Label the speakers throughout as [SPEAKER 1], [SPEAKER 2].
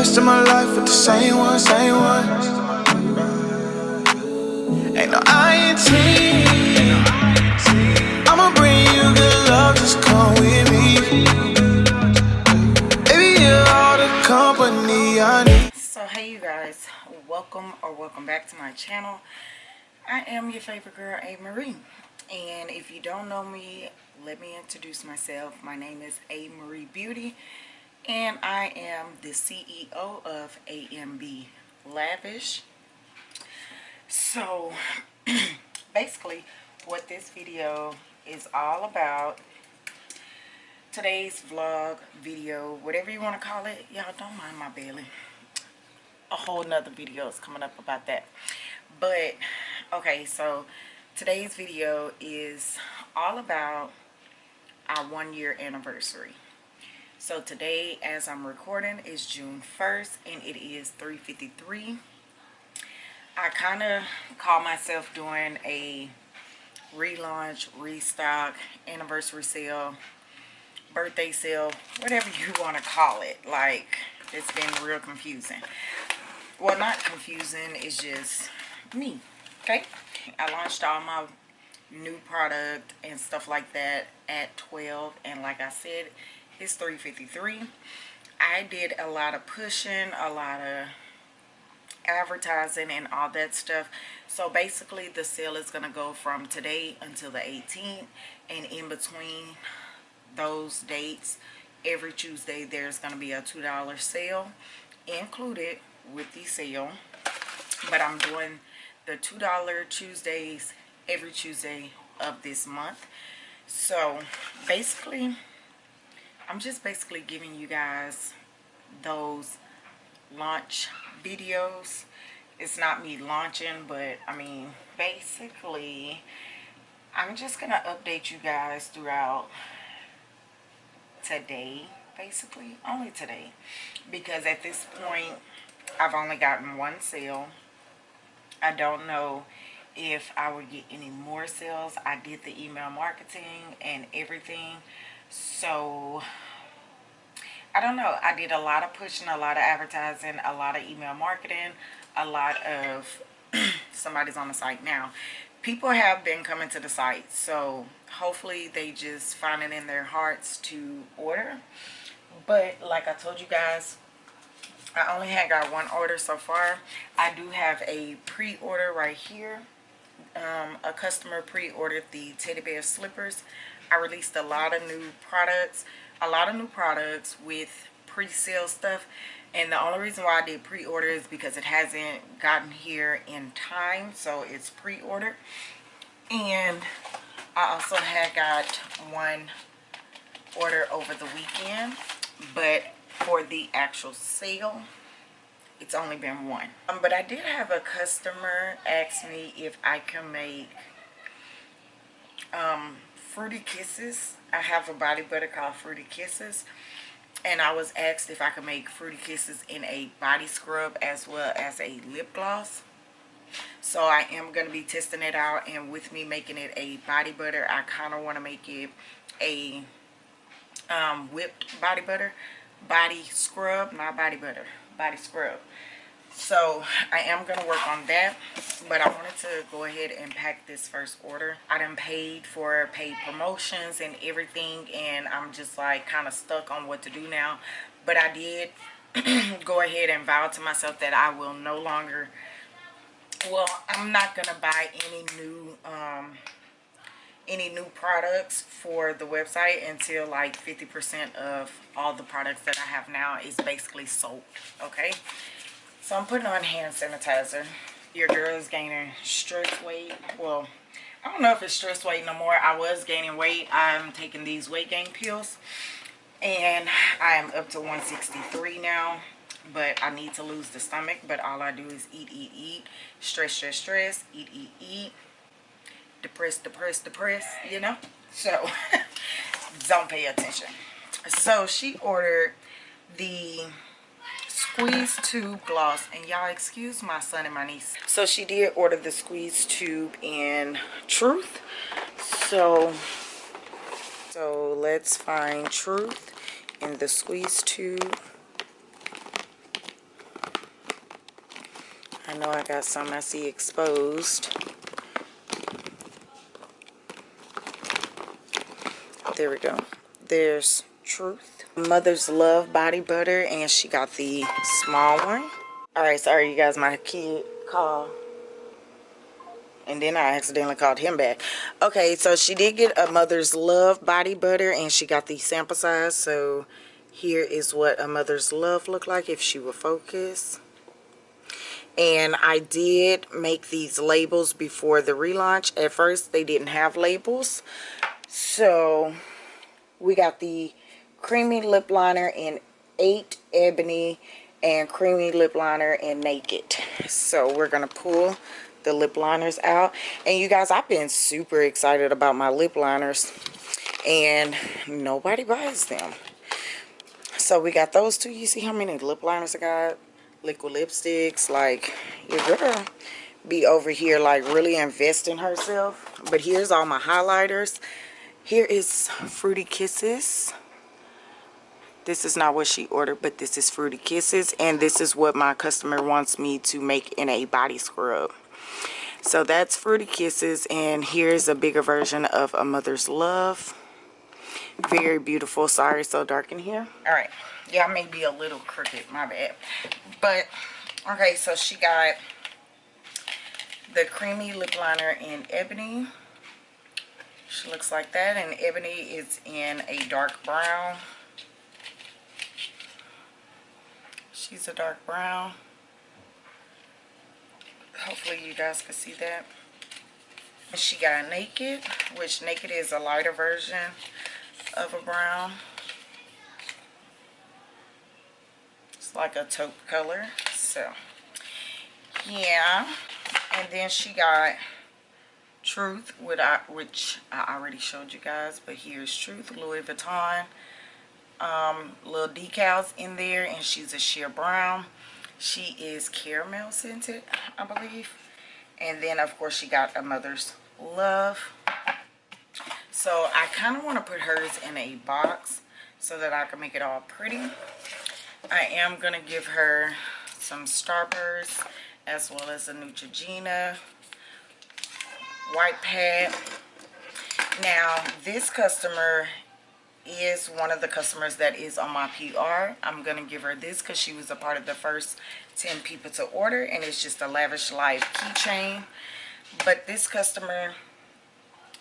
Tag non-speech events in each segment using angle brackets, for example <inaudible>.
[SPEAKER 1] of my life with the same one, same one. Ain't no. I'ma bring you good love, just come with me. Baby, you're all the company I need.
[SPEAKER 2] So hey you guys, welcome or welcome back to my channel. I am your favorite girl, A. Marie. And if you don't know me, let me introduce myself. My name is A. Marie Beauty and I am the CEO of AMB Lavish. So <clears throat> basically what this video is all about, today's vlog, video, whatever you want to call it, y'all don't mind my belly. A whole nother video is coming up about that. But, okay, so today's video is all about our one year anniversary. So today, as I'm recording, is June 1st, and it is 3.53. I kind of call myself doing a relaunch, restock, anniversary sale, birthday sale, whatever you want to call it. Like, it's been real confusing. Well, not confusing, it's just me, okay? I launched all my new product and stuff like that at 12, and like I said, it's 3.53. I did a lot of pushing, a lot of advertising and all that stuff. So basically the sale is going to go from today until the 18th. And in between those dates, every Tuesday there's going to be a $2 sale included with the sale. But I'm doing the $2 Tuesdays every Tuesday of this month. So basically I'm just basically giving you guys those launch videos. It's not me launching, but I mean, basically, I'm just going to update you guys throughout today, basically, only today. Because at this point, I've only gotten one sale. I don't know if I would get any more sales. I did the email marketing and everything so I don't know. I did a lot of pushing, a lot of advertising, a lot of email marketing, a lot of <clears throat> somebody's on the site now. People have been coming to the site, so hopefully they just find it in their hearts to order. But like I told you guys, I only had got one order so far. I do have a pre-order right here. Um, a customer pre-ordered the teddy bear slippers I released a lot of new products, a lot of new products with pre-sale stuff. And the only reason why I did pre-order is because it hasn't gotten here in time. So it's pre-ordered. And I also had got one order over the weekend. But for the actual sale, it's only been one. Um, but I did have a customer ask me if I can make um, Fruity Kisses. I have a body butter called Fruity Kisses. And I was asked if I could make Fruity Kisses in a body scrub as well as a lip gloss. So I am going to be testing it out. And with me making it a body butter, I kind of want to make it a um, whipped body butter. Body scrub, not body butter. Body scrub so i am going to work on that but i wanted to go ahead and pack this first order. I done paid for paid promotions and everything and i'm just like kind of stuck on what to do now. But i did <clears throat> go ahead and vow to myself that i will no longer well i'm not gonna buy any new um any new products for the website until like 50 percent of all the products that i have now is basically sold okay so I'm putting on hand sanitizer. Your girl is gaining stress weight. Well, I don't know if it's stress weight no more. I was gaining weight. I'm taking these weight gain pills. And I am up to 163 now. But I need to lose the stomach. But all I do is eat, eat, eat. Stress, stress, stress. Eat, eat, eat. Depress, depress, depress. You know? So, <laughs> don't pay attention. So, she ordered the squeeze tube gloss and y'all excuse my son and my niece so she did order the squeeze tube in truth so so let's find truth in the squeeze tube I know I got some I see exposed. There we go. There's Truth. Mother's Love Body Butter, and she got the small one. Alright, sorry you guys, my kid called. And then I accidentally called him back. Okay, so she did get a Mother's Love Body Butter, and she got the sample size. So here is what a Mother's Love look like if she will focus and I did make these labels before the relaunch at first they didn't have labels so we got the creamy lip liner in 8 ebony and creamy lip liner in naked. So we're gonna pull the lip liners out. And you guys I've been super excited about my lip liners and nobody buys them. So we got those two. You see how many lip liners I got? Liquid lipsticks like your girl be over here like really investing herself. But here's all my highlighters. Here is fruity kisses this is not what she ordered but this is fruity kisses and this is what my customer wants me to make in a body scrub so that's fruity kisses and here's a bigger version of a mother's love very beautiful sorry so dark in here all right yeah, I may be a little crooked, my bad. But, okay, so she got the creamy lip liner in ebony. She looks like that, and ebony is in a dark brown. She's a dark brown. Hopefully you guys can see that. And she got naked, which naked is a lighter version of a brown. It's like a taupe color so yeah and then she got truth which i already showed you guys but here's truth louis vuitton um, little decals in there and she's a sheer brown. She is caramel scented i believe. And then of course she got a mother's love. So i kind of want to put hers in a box so that i can make it all pretty. I am going to give her some Starburst as well as a Neutrogena white pad. Now, this customer is one of the customers that is on my PR. I'm going to give her this because she was a part of the first 10 people to order. And it's just a Lavish Life keychain. But this customer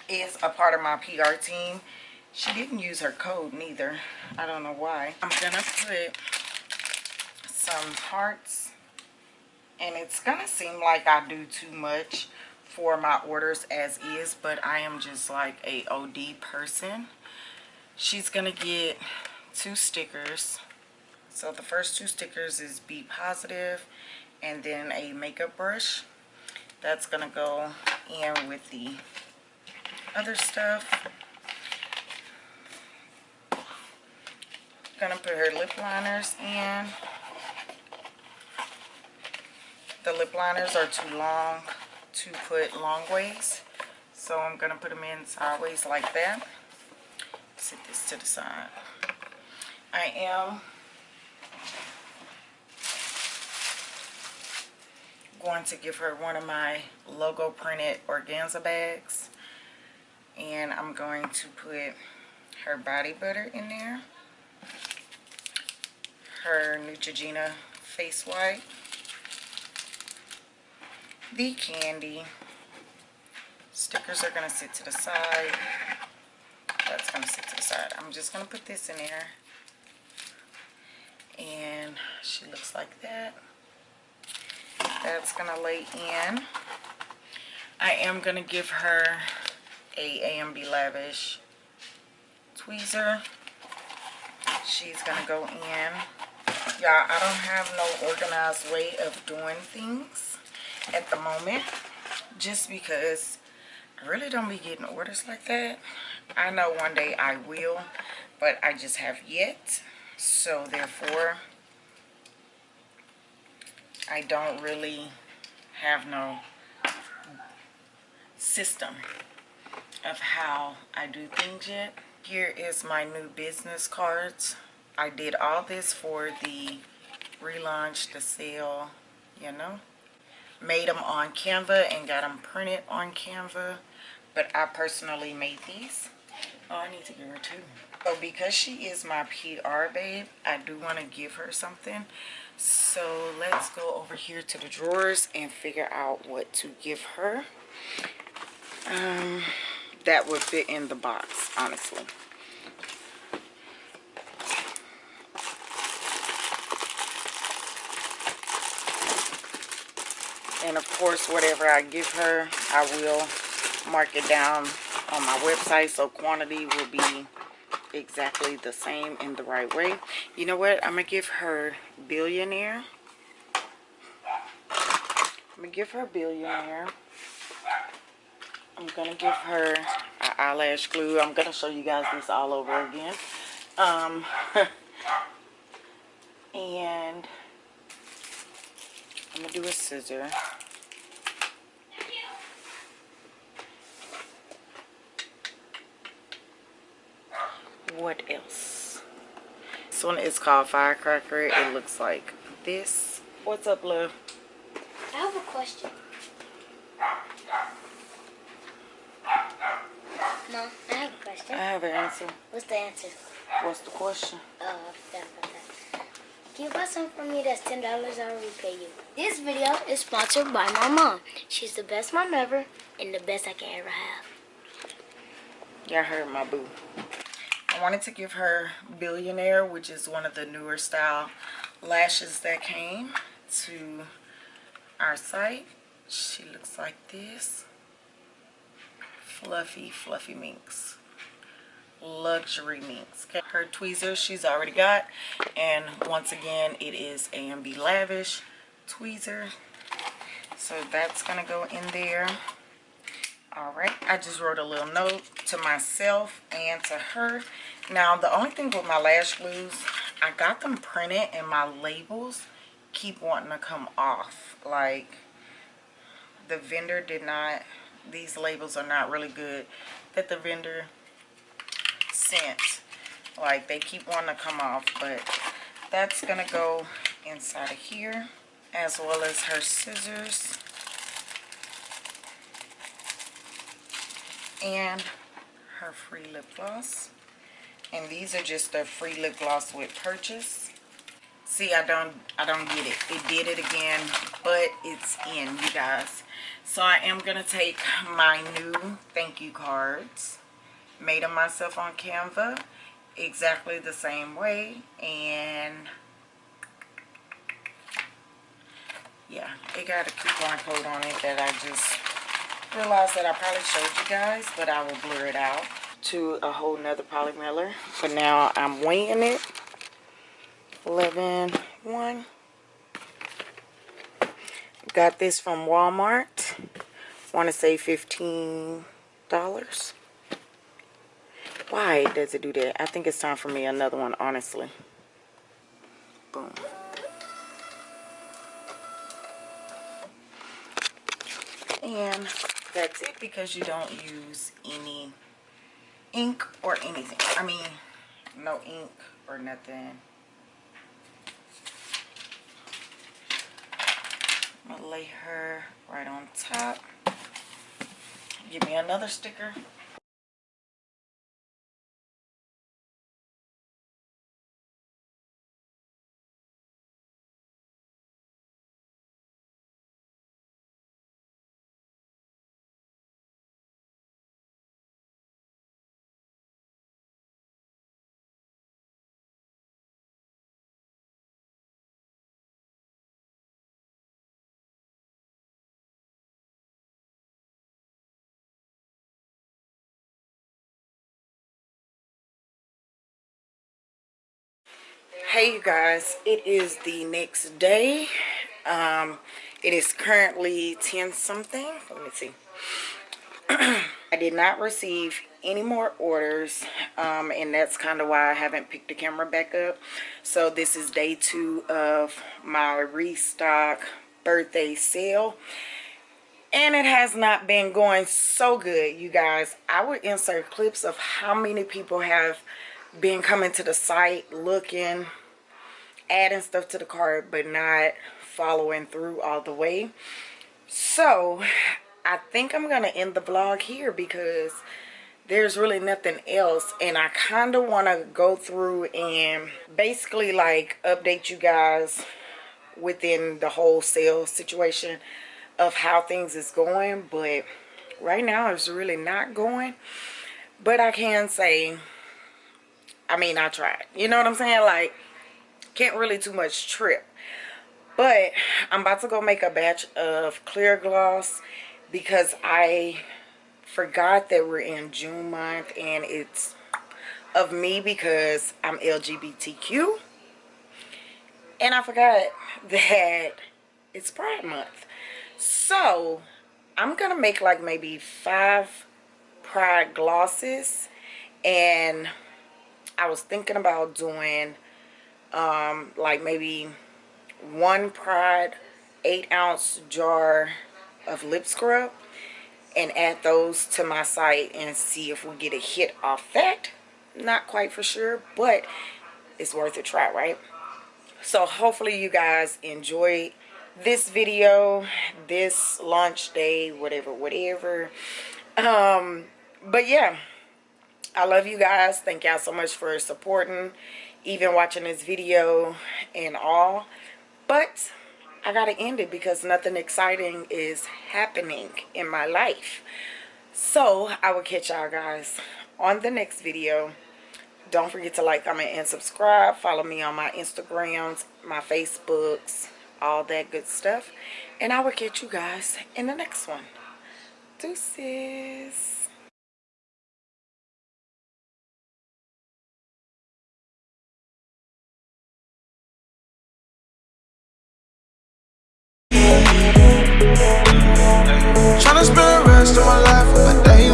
[SPEAKER 2] is a part of my PR team. She didn't use her code neither. I don't know why. I'm going to put some hearts and it's gonna seem like I do too much for my orders as is but I am just like a OD person she's gonna get two stickers so the first two stickers is be positive and then a makeup brush that's gonna go in with the other stuff gonna put her lip liners in the lip liners are too long to put long ways. So I'm to put them in sideways like that. Set this to the side. I am going to give her one of my logo printed organza bags. And I'm going to put her body butter in there. Her Neutrogena face wipe the candy. Stickers are going to sit to the side. That's going to sit to the side. I'm just going to put this in there. And she looks like that. That's going to lay in. I am going to give her a AMB Lavish tweezer. She's going to go in. Y'all, I don't have no organized way of doing things at the moment just because I really don't be getting orders like that. I know one day I will, but I just have yet. So therefore, I don't really have no system of how I do things yet. Here is my new business cards. I did all this for the relaunch, the sale, you know. made them on Canva and got them printed on Canva. But I personally made these. Oh, I need to give her two. So because she is my PR babe, I do want to give her something. So let's go over here to the drawers and figure out what to give her. Um, that would fit in the box, honestly. and of course whatever I give her I will mark it down on my website so quantity will be exactly the same in the right way. You know what? I'm gonna give her billionaire. I'm gonna give her billionaire. I'm gonna give her eyelash glue. I'm gonna show you guys this all over again. Um <laughs> and I'm gonna do a scissor what else this one is called firecracker it looks like this what's up love
[SPEAKER 3] I have a question. No, I have a question.
[SPEAKER 2] i have an answer
[SPEAKER 3] What's the answer?
[SPEAKER 2] what's the question
[SPEAKER 3] Oh, I forgot about that. Can you buy something for me that's ten dollars? I'll repay you. This video is sponsored by my mom. She's the best mom ever and the best I can ever have.
[SPEAKER 2] Y'all heard my boo. I wanted to give her Billionaire, which is one of the newer style lashes that came to our site. She looks like this. Fluffy, fluffy minks. Luxury minks. Okay. Her tweezers she's already got. And once again, it is AMB Lavish tweezer. So that's going to go in there all right i just wrote a little note to myself and to her. Now the only thing with my lash glues i got them printed and my labels keep wanting to come off. Like the vendor did not these labels are not really good that the vendor sent. Like they keep wanting to come off but that's gonna go inside of here as well as her scissors and her free lip gloss. And these are just a free lip gloss with purchase. See i don't i don't get it. It did it again but it's in you guys. So i am gonna take my new thank you cards made them myself on canva exactly the same way and yeah it got a coupon code on it that i just realized that I probably showed you guys, but I will blur it out to a whole nother polymer. But now I'm weighing it. 11, 1. Got this from Walmart. Want to say $15. Why does it do that? I think it's time for me another one, honestly. Boom. And that's it because you don't use any ink or anything. I mean, no ink or nothing. I'm to lay her right on top. Give me another sticker. Hey you guys. It is the next day. Um it is currently 10 something. Let me see. <clears throat> I did not receive any more orders um and that's kind of why i haven't picked the camera back up. So this is day two of my restock birthday sale and it has not been going so good you guys. I would insert clips of how many people have been coming to the site looking adding stuff to the cart but not following through all the way. So i think i'm gonna end the vlog here because there's really nothing else and i kind of want to go through and basically like update you guys within the whole sales situation of how things is going but right now it's really not going. But i can say i mean i tried. You know what i'm saying? Like can't really too much trip. But i'm about to go make a batch of clear gloss because i forgot that we're in june month and it's of me because i'm lgbtq and i forgot <laughs> that it's pride month. So i'm gonna make like maybe five pride glosses and i was thinking about doing um like maybe one pride eight ounce jar of lip scrub and add those to my site and see if we get a hit off that. Not quite for sure but it's worth a try right? So hopefully you guys enjoy this video this launch day whatever whatever. Um but yeah i love you guys. Thank y'all so much for supporting even watching this video and all. But I gotta end it because nothing exciting is happening in my life. So I will catch y'all guys on the next video. Don't forget to like comment and subscribe. Follow me on my Instagrams my Facebooks all that good stuff. And I will catch you guys in the next one. Deuces Rest to my life, but they